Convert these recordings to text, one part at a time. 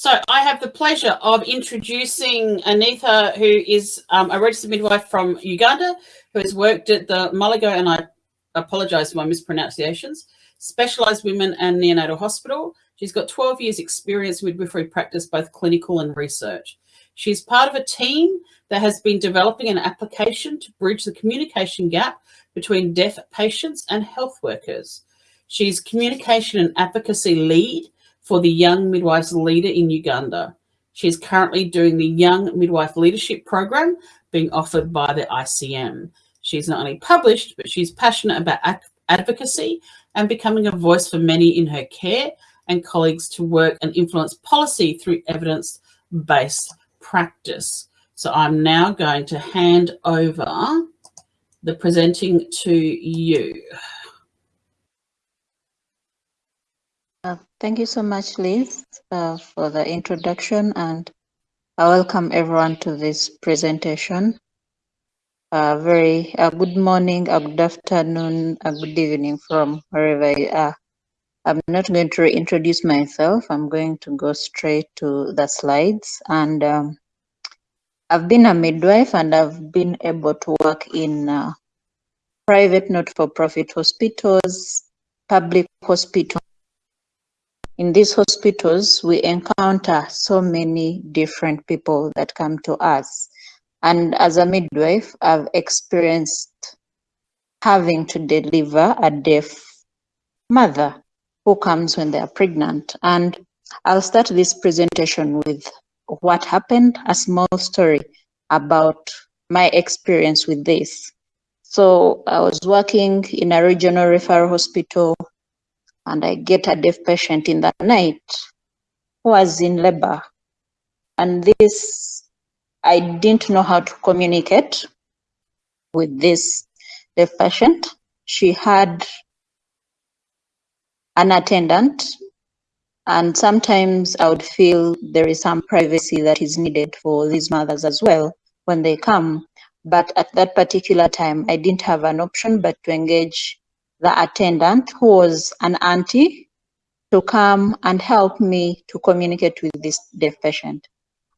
So I have the pleasure of introducing Anita, who is um, a registered midwife from Uganda, who has worked at the Malago, and I apologise for my mispronunciations, Specialised Women and Neonatal Hospital. She's got 12 years experience in midwifery practice, both clinical and research. She's part of a team that has been developing an application to bridge the communication gap between deaf patients and health workers. She's communication and advocacy lead for the Young Midwives Leader in Uganda. She is currently doing the Young Midwife Leadership Program being offered by the ICM. She's not only published, but she's passionate about advocacy and becoming a voice for many in her care and colleagues to work and influence policy through evidence-based practice. So I'm now going to hand over the presenting to you. Uh, thank you so much, Liz, uh, for the introduction and I welcome everyone to this presentation. Uh, very uh, good morning, a good afternoon, a good evening from wherever you are. I'm not going to introduce myself. I'm going to go straight to the slides. And um, I've been a midwife and I've been able to work in uh, private not-for-profit hospitals, public hospitals, in these hospitals, we encounter so many different people that come to us. And as a midwife, I've experienced having to deliver a deaf mother who comes when they are pregnant. And I'll start this presentation with what happened, a small story about my experience with this. So I was working in a regional referral hospital and I get a deaf patient in the night who was in labor. And this, I didn't know how to communicate with this deaf patient. She had an attendant and sometimes I would feel there is some privacy that is needed for these mothers as well when they come. But at that particular time, I didn't have an option but to engage the attendant, who was an auntie, to come and help me to communicate with this deaf patient.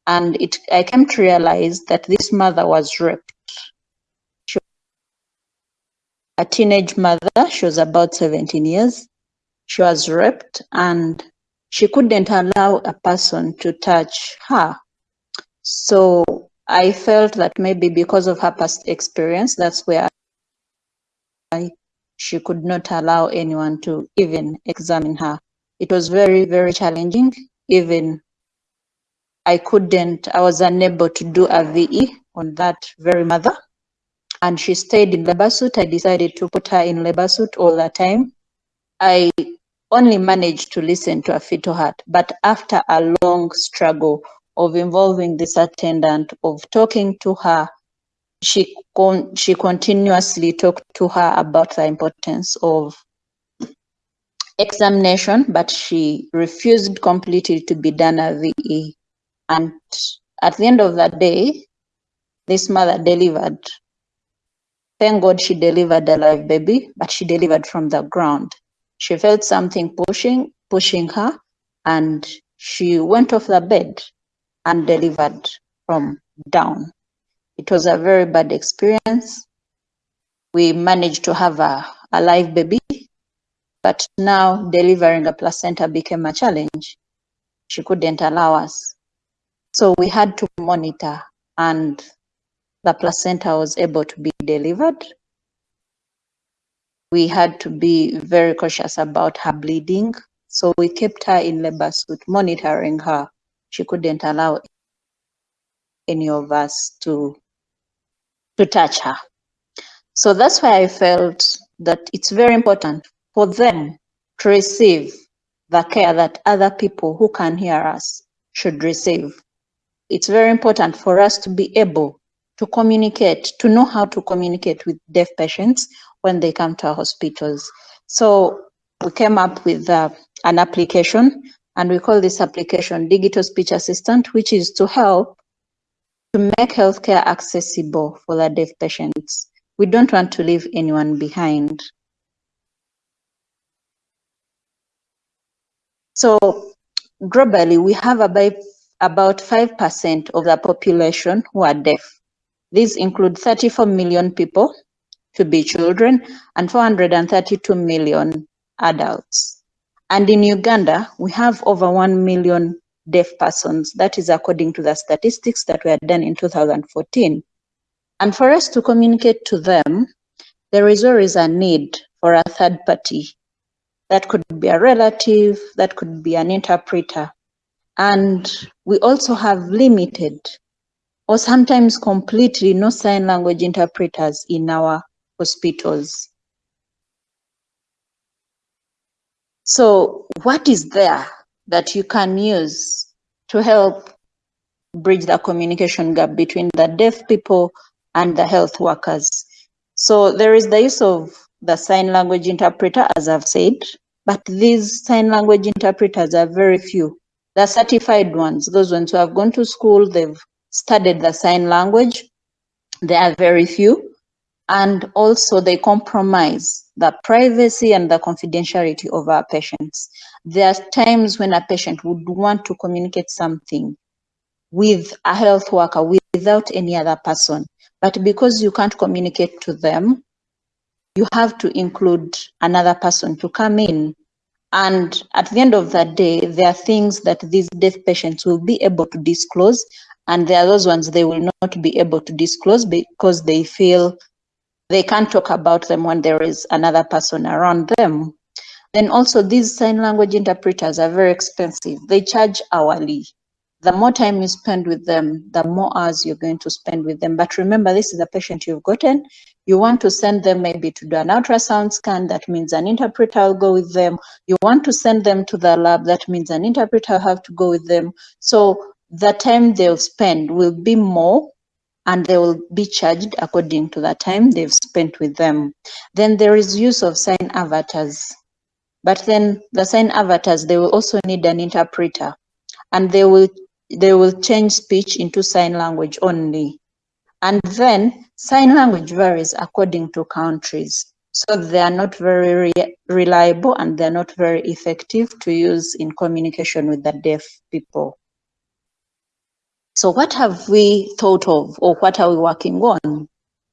And it, I came to realize that this mother was raped. She, was a teenage mother, she was about 17 years. She was raped and she couldn't allow a person to touch her. So I felt that maybe because of her past experience, that's where I she could not allow anyone to even examine her. It was very, very challenging. Even I couldn't, I was unable to do a VE on that very mother. And she stayed in labor suit. I decided to put her in labor suit all the time. I only managed to listen to a fetal heart, but after a long struggle of involving this attendant, of talking to her, she con she continuously talked to her about the importance of examination, but she refused completely to be done a VE. And at the end of the day, this mother delivered. Thank God she delivered a live baby, but she delivered from the ground. She felt something pushing, pushing her, and she went off the bed and delivered from down. It was a very bad experience. We managed to have a, a live baby, but now delivering a placenta became a challenge. She couldn't allow us. So we had to monitor and the placenta was able to be delivered. We had to be very cautious about her bleeding. So we kept her in labor suit, monitoring her. She couldn't allow any of us to to touch her. So that's why I felt that it's very important for them to receive the care that other people who can hear us should receive. It's very important for us to be able to communicate, to know how to communicate with deaf patients when they come to our hospitals. So we came up with uh, an application and we call this application Digital Speech Assistant, which is to help to make healthcare accessible for the deaf patients. We don't want to leave anyone behind. So globally, we have about about 5% of the population who are deaf. These include 34 million people to be children and 432 million adults. And in Uganda, we have over 1 million deaf persons. That is according to the statistics that were done in 2014. And for us to communicate to them, there is always a need for a third party. That could be a relative, that could be an interpreter. And we also have limited or sometimes completely no sign language interpreters in our hospitals. So what is there that you can use to help bridge the communication gap between the deaf people and the health workers? So there is the use of the sign language interpreter, as I've said, but these sign language interpreters are very few. The certified ones, those ones who have gone to school, they've studied the sign language, they are very few. And also they compromise the privacy and the confidentiality of our patients. There are times when a patient would want to communicate something with a health worker without any other person. But because you can't communicate to them, you have to include another person to come in. And at the end of the day, there are things that these deaf patients will be able to disclose, and there are those ones they will not be able to disclose because they feel they can't talk about them when there is another person around them. Then also these sign language interpreters are very expensive. They charge hourly the more time you spend with them, the more hours you're going to spend with them. But remember, this is a patient you've gotten. You want to send them maybe to do an ultrasound scan. That means an interpreter will go with them. You want to send them to the lab. That means an interpreter will have to go with them. So the time they'll spend will be more and they will be charged according to the time they've spent with them. Then there is use of sign avatars. But then the sign avatars, they will also need an interpreter and they will they will change speech into sign language only. And then sign language varies according to countries. So they are not very re reliable and they're not very effective to use in communication with the deaf people. So what have we thought of or what are we working on?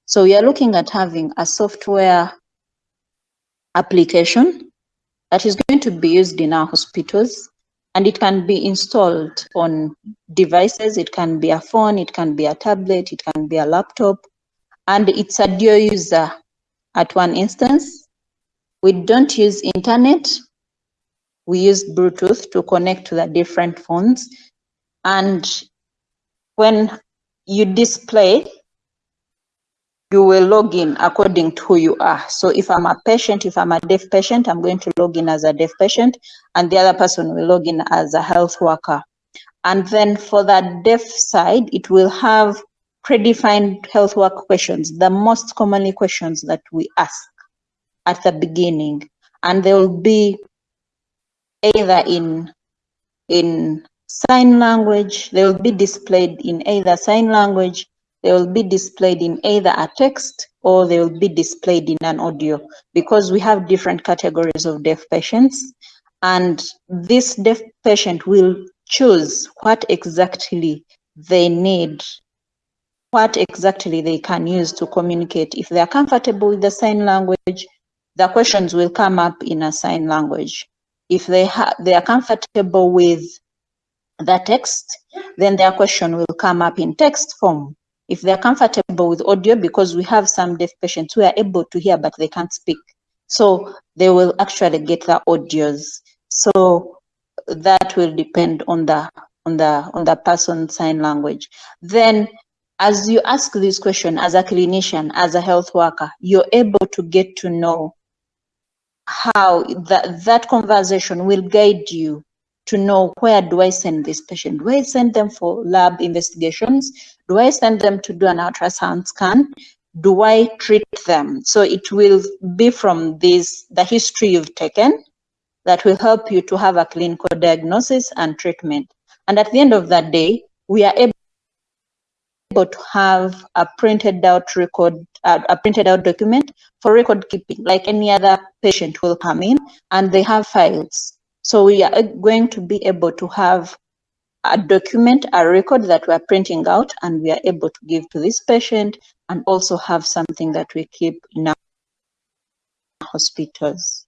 So we are looking at having a software application that is going to be used in our hospitals and it can be installed on devices. It can be a phone, it can be a tablet, it can be a laptop, and it's a dual user at one instance. We don't use internet. We use Bluetooth to connect to the different phones. And when you display you will log in according to who you are. So if I'm a patient, if I'm a deaf patient, I'm going to log in as a deaf patient, and the other person will log in as a health worker. And then for the deaf side, it will have predefined health work questions, the most commonly questions that we ask at the beginning. And they will be either in, in sign language, they will be displayed in either sign language they will be displayed in either a text or they will be displayed in an audio. Because we have different categories of deaf patients and this deaf patient will choose what exactly they need what exactly they can use to communicate. If they are comfortable with the sign language the questions will come up in a sign language. If they they are comfortable with the text then their question will come up in text form if they're comfortable with audio, because we have some deaf patients who are able to hear but they can't speak. So they will actually get the audios. So that will depend on the on the on the person's sign language. Then as you ask this question as a clinician, as a health worker, you're able to get to know how that, that conversation will guide you to know where do I send this patient? Do I send them for lab investigations? Do I send them to do an ultrasound scan? Do I treat them? So it will be from this, the history you've taken that will help you to have a clinical diagnosis and treatment. And at the end of that day, we are able to have a printed out record, uh, a printed out document for record keeping, like any other patient will come in and they have files So we are going to be able to have a document, a record that we're printing out and we are able to give to this patient and also have something that we keep in our hospitals.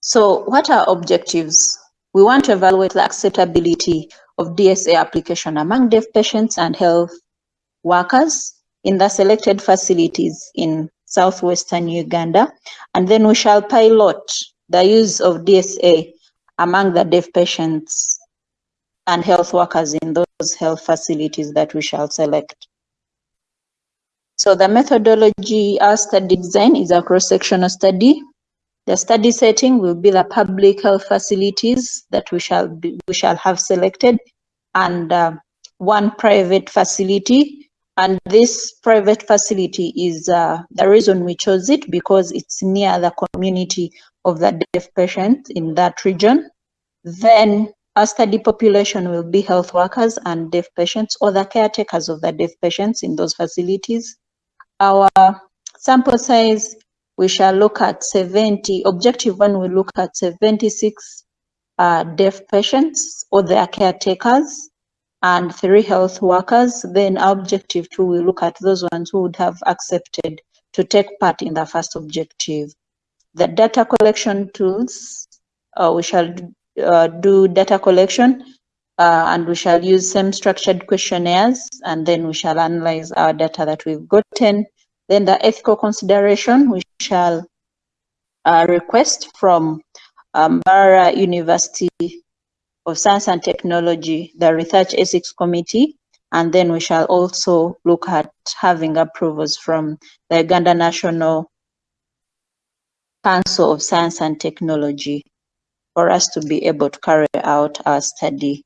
So what are objectives? We want to evaluate the acceptability of DSA application among deaf patients and health workers in the selected facilities in southwestern Uganda. And then we shall pilot the use of DSA among the deaf patients and health workers in those health facilities that we shall select. So the methodology, our study design is a cross-sectional study. The study setting will be the public health facilities that we shall be, we shall have selected and uh, one private facility. And this private facility is uh, the reason we chose it because it's near the community of the deaf patients in that region. Then our study population will be health workers and deaf patients or the caretakers of the deaf patients in those facilities. Our sample size, we shall look at 70, objective one, we look at 76 uh, deaf patients or their caretakers and three health workers. Then objective two, we look at those ones who would have accepted to take part in the first objective. The data collection tools, uh, we shall uh, do data collection uh, and we shall use same structured questionnaires and then we shall analyze our data that we've gotten. Then the ethical consideration, we shall uh, request from um, Mbarara University of Science and Technology, the Research Ethics Committee, and then we shall also look at having approvals from the Uganda National Council of Science and Technology for us to be able to carry out our study.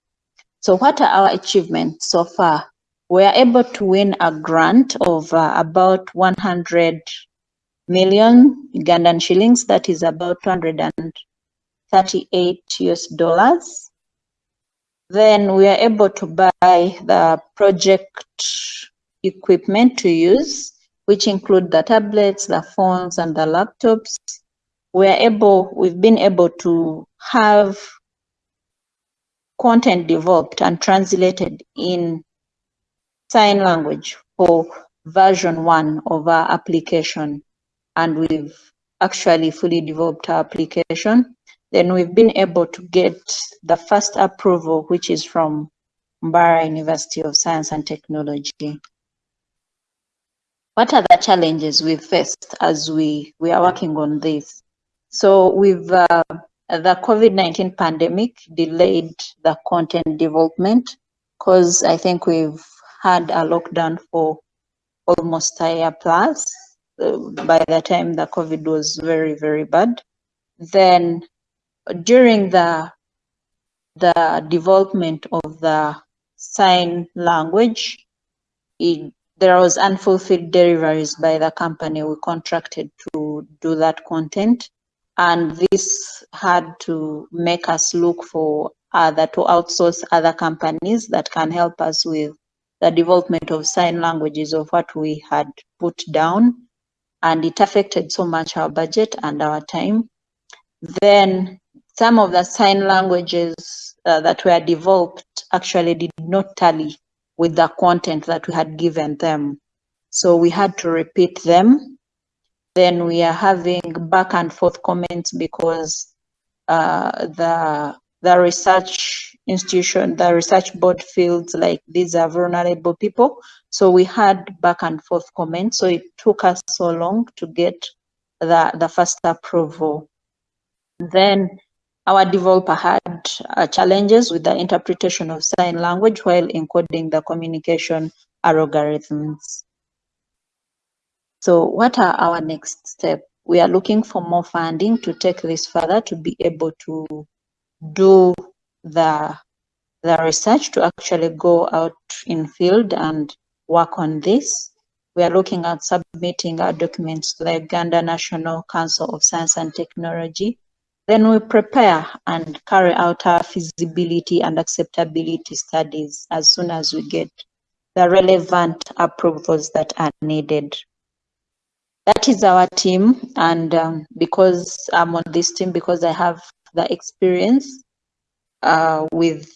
So what are our achievements so far? We are able to win a grant of uh, about 100 million Ugandan shillings, that is about 238 US dollars. Then we are able to buy the project equipment to use, which include the tablets, the phones, and the laptops. We are able, we've been able to have content developed and translated in sign language for version one of our application. And we've actually fully developed our application. Then we've been able to get the first approval, which is from Mbarara University of Science and Technology. What are the challenges we faced as we, we are working on this? So we've uh, the COVID-19 pandemic delayed the content development because I think we've had a lockdown for almost a year plus. Uh, by the time the COVID was very, very bad. Then during the the development of the sign language, it, there was unfulfilled deliveries by the company. We contracted to do that content and this had to make us look for other to outsource other companies that can help us with the development of sign languages of what we had put down. And it affected so much our budget and our time. Then some of the sign languages uh, that were developed actually did not tally with the content that we had given them. So we had to repeat them then we are having back and forth comments because uh, the the research institution, the research board feels like these are vulnerable people. So we had back and forth comments. So it took us so long to get the, the first approval. Then our developer had uh, challenges with the interpretation of sign language while encoding the communication algorithms. So what are our next steps? We are looking for more funding to take this further to be able to do the the research to actually go out in field and work on this. We are looking at submitting our documents to the Uganda National Council of Science and Technology. Then we prepare and carry out our feasibility and acceptability studies as soon as we get the relevant approvals that are needed that is our team and um, because i'm on this team because i have the experience uh, with,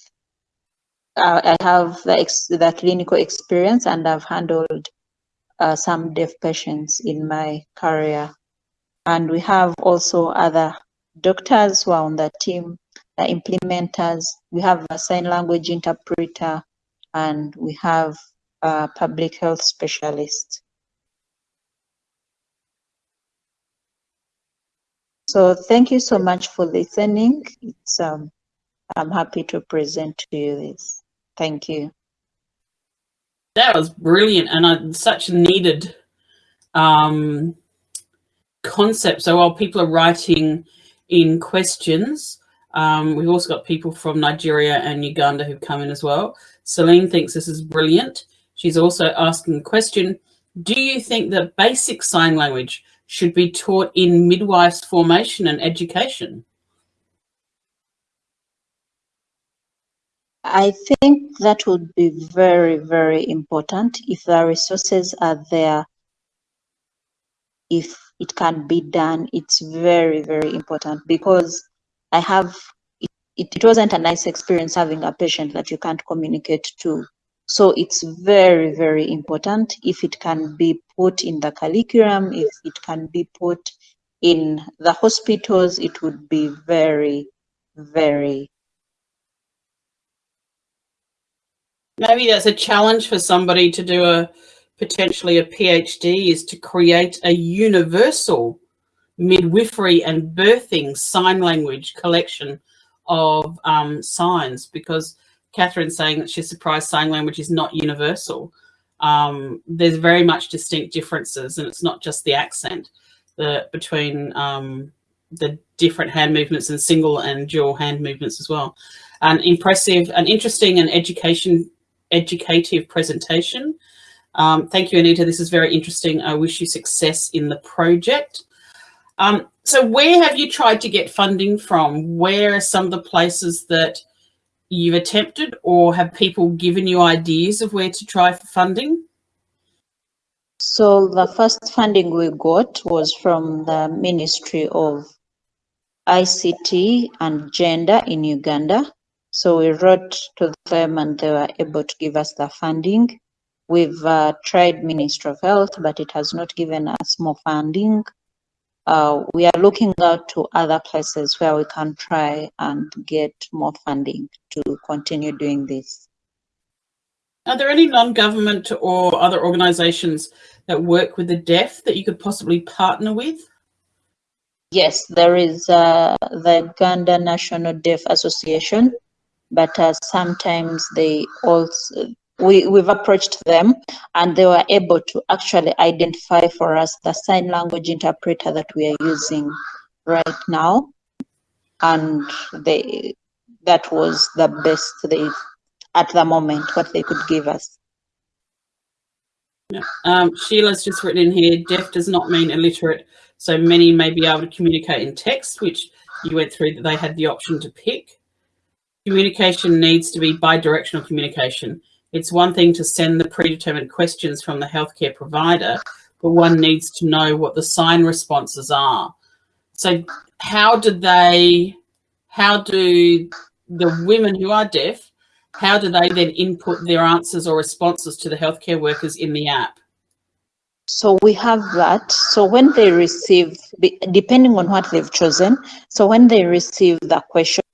uh, I have the, the clinical experience and I've handled uh, some deaf patients in my career. And we have also other doctors who are on the team, the implementers. We have a sign language interpreter and we have a public health specialist. So thank you so much for listening. It's, um, I'm happy to present to you this. Thank you. That was brilliant and such needed um, concept. So while people are writing in questions, um, we've also got people from Nigeria and Uganda who've come in as well. Celine thinks this is brilliant. She's also asking the question, do you think that basic sign language should be taught in midwives formation and education? I think that would be very, very important if the resources are there. If it can be done, it's very, very important because I have, it, it wasn't a nice experience having a patient that you can't communicate to. So it's very, very important if it can be put in the curriculum, if it can be put in the hospitals, it would be very, very Maybe that's a challenge for somebody to do a potentially a PhD is to create a universal midwifery and birthing sign language collection of um, signs because Catherine's saying that she's surprised sign language is not universal. Um, there's very much distinct differences and it's not just the accent the, between um, the different hand movements and single and dual hand movements as well. An impressive, an interesting and education, educative presentation. Um, thank you, Anita. This is very interesting. I wish you success in the project. Um, so where have you tried to get funding from? Where are some of the places that you've attempted or have people given you ideas of where to try for funding? So the first funding we got was from the Ministry of ICT and Gender in Uganda. So we wrote to them and they were able to give us the funding. We've uh, tried Ministry of Health, but it has not given us more funding uh, we are looking out to other places where we can try and get more funding to continue doing this. Are there any non-government or other organisations that work with the deaf that you could possibly partner with? Yes, there is uh, the Uganda National Deaf Association, but uh, sometimes they also we, we've approached them and they were able to actually identify for us the sign language interpreter that we are using right now. And they that was the best they at the moment what they could give us. Yeah. Um, Sheila's just written in here, deaf does not mean illiterate. So many may be able to communicate in text, which you went through that they had the option to pick. Communication needs to be bi-directional communication. It's one thing to send the predetermined questions from the healthcare provider, but one needs to know what the sign responses are. So how do they, how do the women who are deaf, how do they then input their answers or responses to the healthcare workers in the app? So we have that. So when they receive, depending on what they've chosen, so when they receive the question,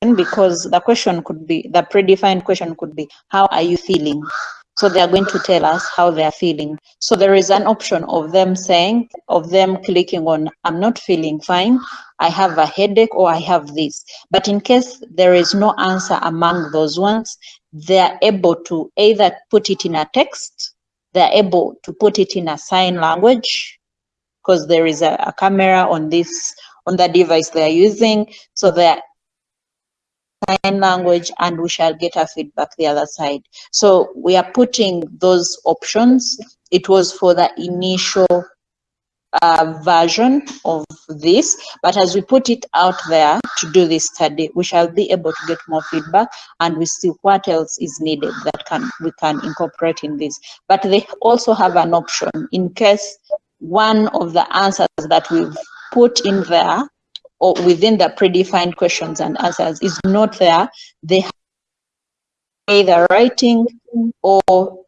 because the question could be, the predefined question could be, how are you feeling? So they are going to tell us how they are feeling. So there is an option of them saying, of them clicking on, I'm not feeling fine, I have a headache or I have this. But in case there is no answer among those ones, they are able to either put it in a text, they're able to put it in a sign language, because there is a, a camera on this, on the device they're using. So they're sign language and we shall get a feedback the other side. So we are putting those options. It was for the initial uh, version of this, but as we put it out there to do this study, we shall be able to get more feedback and we see what else is needed that can we can incorporate in this. But they also have an option in case one of the answers that we've put in there or within the predefined questions and answers is not there, they have either writing or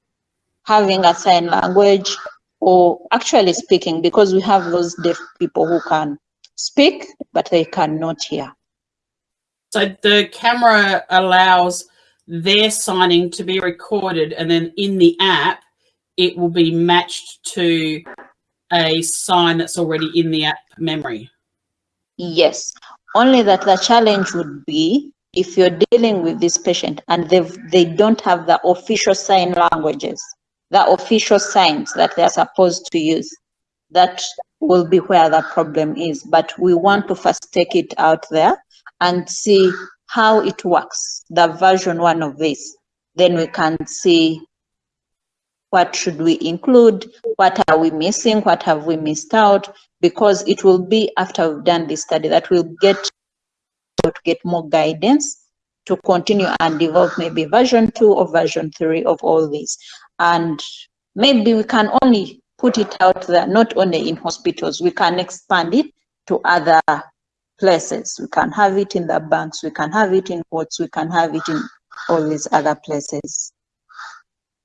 having a sign language or actually speaking because we have those deaf people who can speak but they cannot hear. So the camera allows their signing to be recorded and then in the app it will be matched to a sign that's already in the app memory. Yes, only that the challenge would be if you're dealing with this patient and they they don't have the official sign languages, the official signs that they're supposed to use, that will be where the problem is. But we want to first take it out there and see how it works, the version one of this. Then we can see what should we include, what are we missing, what have we missed out, because it will be after we've done this study that we'll get to get more guidance to continue and develop maybe version two or version three of all these. And maybe we can only put it out there, not only in hospitals, we can expand it to other places. We can have it in the banks, we can have it in courts, we can have it in all these other places.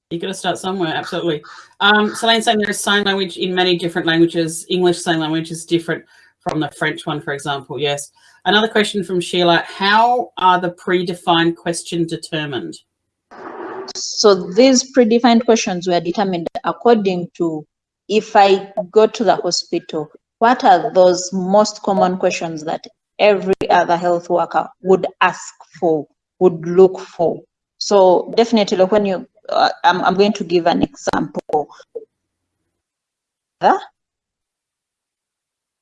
You got to start somewhere, absolutely. Um, Celine saying there is sign language in many different languages. English sign language is different from the French one, for example. Yes. Another question from Sheila. How are the predefined questions determined? So these predefined questions were determined according to if I go to the hospital, what are those most common questions that every other health worker would ask for, would look for? So definitely when you uh, I'm, I'm going to give an example.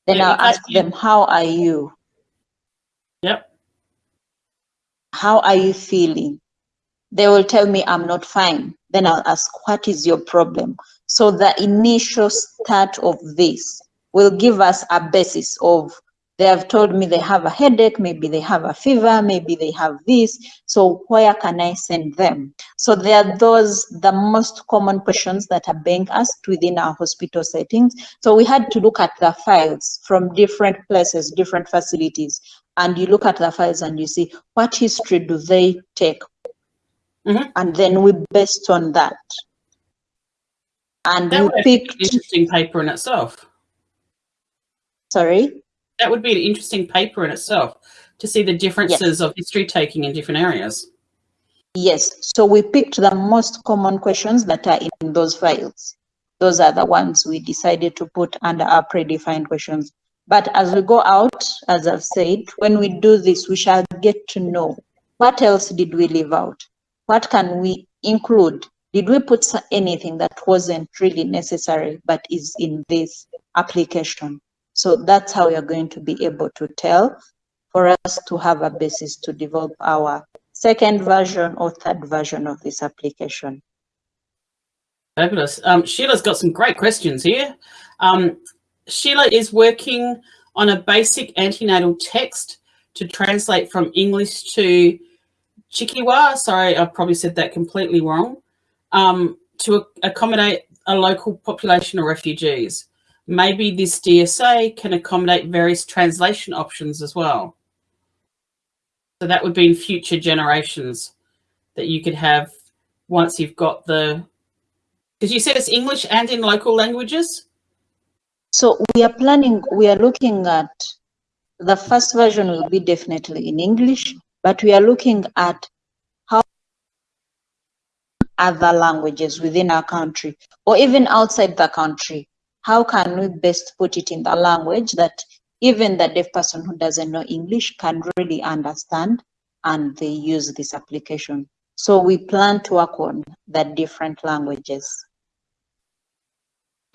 Then yeah, I'll ask them, how are you? Yep. How are you feeling? They will tell me I'm not fine. Then I'll ask, what is your problem? So the initial start of this will give us a basis of they have told me they have a headache, maybe they have a fever, maybe they have this. So where can I send them? So there are those, the most common questions that are being asked within our hospital settings. So we had to look at the files from different places, different facilities. And you look at the files and you see what history do they take? Mm -hmm. And then we based on that. And that we picked interesting paper in itself. Sorry? That would be an interesting paper in itself to see the differences yes. of history taking in different areas. Yes, so we picked the most common questions that are in those files. Those are the ones we decided to put under our predefined questions. But as we go out, as I've said, when we do this, we shall get to know what else did we leave out? What can we include? Did we put anything that wasn't really necessary but is in this application? So that's how are going to be able to tell for us to have a basis to develop our second version or third version of this application. Fabulous. Um, Sheila's got some great questions here. Um, Sheila is working on a basic antenatal text to translate from English to Chikwa. Sorry, I probably said that completely wrong. Um, to accommodate a local population of refugees. Maybe this DSA can accommodate various translation options as well. So that would be in future generations that you could have once you've got the, because you said it's English and in local languages? So we are planning, we are looking at, the first version will be definitely in English, but we are looking at how other languages within our country or even outside the country how can we best put it in the language that even the deaf person who doesn't know English can really understand and they use this application. So we plan to work on the different languages.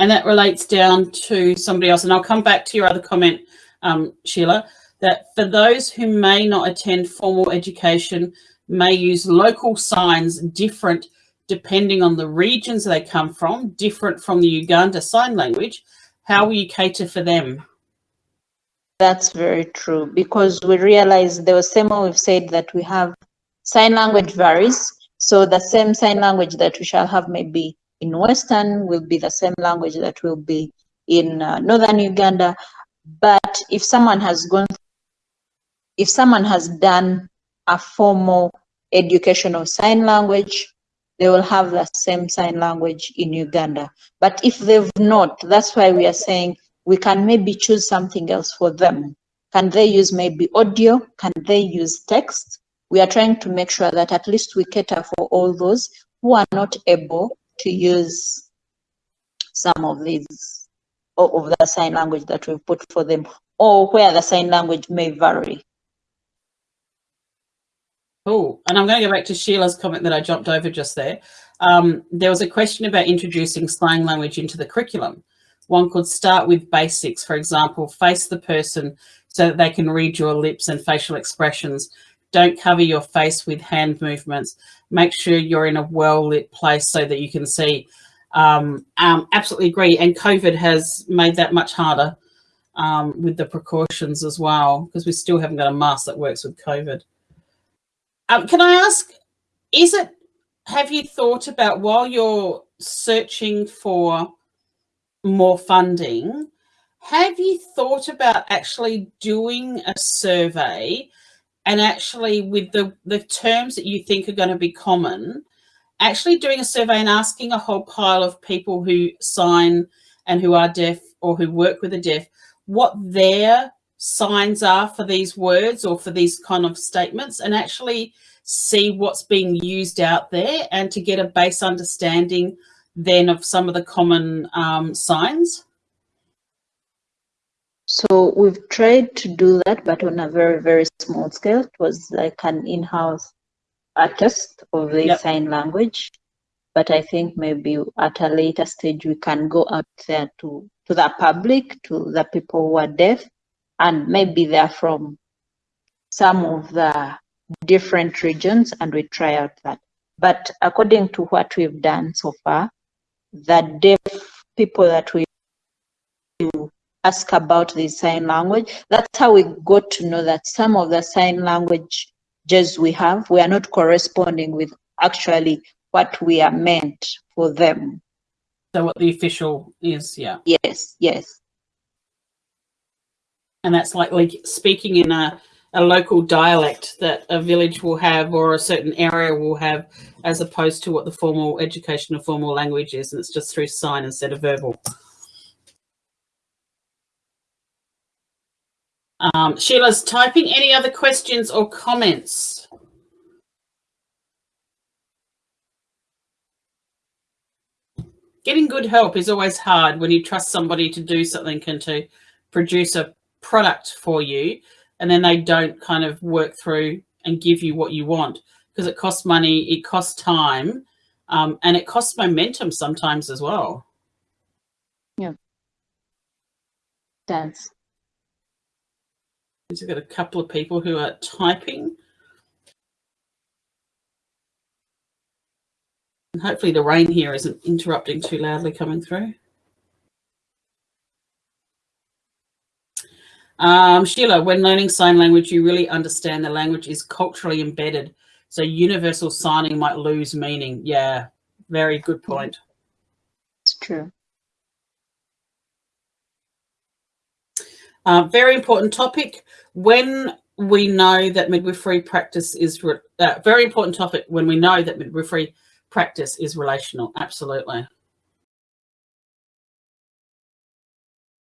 And that relates down to somebody else. And I'll come back to your other comment, um, Sheila, that for those who may not attend formal education, may use local signs different depending on the regions they come from, different from the Uganda Sign Language, how will you cater for them? That's very true because we realize there was same we've said that we have sign language varies. So the same sign language that we shall have maybe in Western will be the same language that will be in uh, Northern Uganda. But if someone has gone if someone has done a formal education of sign language, they will have the same sign language in Uganda. But if they've not, that's why we are saying we can maybe choose something else for them. Can they use maybe audio? Can they use text? We are trying to make sure that at least we cater for all those who are not able to use some of these of the sign language that we've put for them or where the sign language may vary. Oh, and I'm going to go back to Sheila's comment that I jumped over just there. Um, there was a question about introducing slang language into the curriculum. One could start with basics, for example, face the person so that they can read your lips and facial expressions. Don't cover your face with hand movements. Make sure you're in a well-lit place so that you can see. Um, um, absolutely agree. And COVID has made that much harder um, with the precautions as well, because we still haven't got a mask that works with COVID. Um, can I ask, is it, have you thought about while you're searching for more funding, have you thought about actually doing a survey and actually with the, the terms that you think are going to be common, actually doing a survey and asking a whole pile of people who sign and who are deaf or who work with the deaf, what their signs are for these words or for these kind of statements and actually see what's being used out there and to get a base understanding then of some of the common um, signs? So we've tried to do that, but on a very, very small scale. It was like an in-house artist of the yep. sign language. But I think maybe at a later stage, we can go out there to, to the public, to the people who are deaf, and maybe they're from some of the different regions, and we try out that. But according to what we've done so far, the deaf people that we ask about the sign language. That's how we got to know that some of the sign languages we have, we are not corresponding with actually what we are meant for them. So what the official is, yeah. Yes, yes. And that's like, like speaking in a, a local dialect that a village will have or a certain area will have as opposed to what the formal education or formal language is. And it's just through sign instead of verbal. Um, Sheila's typing. Any other questions or comments? Getting good help is always hard when you trust somebody to do something and to produce a product for you and then they don't kind of work through and give you what you want because it costs money, it costs time, um, and it costs momentum sometimes as well. Yeah. Dance. We've got a couple of people who are typing. And hopefully the rain here isn't interrupting too loudly coming through. Um, Sheila, when learning sign language, you really understand the language is culturally embedded. So universal signing might lose meaning. Yeah, very good point. It's true. Uh, very important topic. When we know that midwifery practice is uh, very important topic when we know that midwifery practice is relational. Absolutely.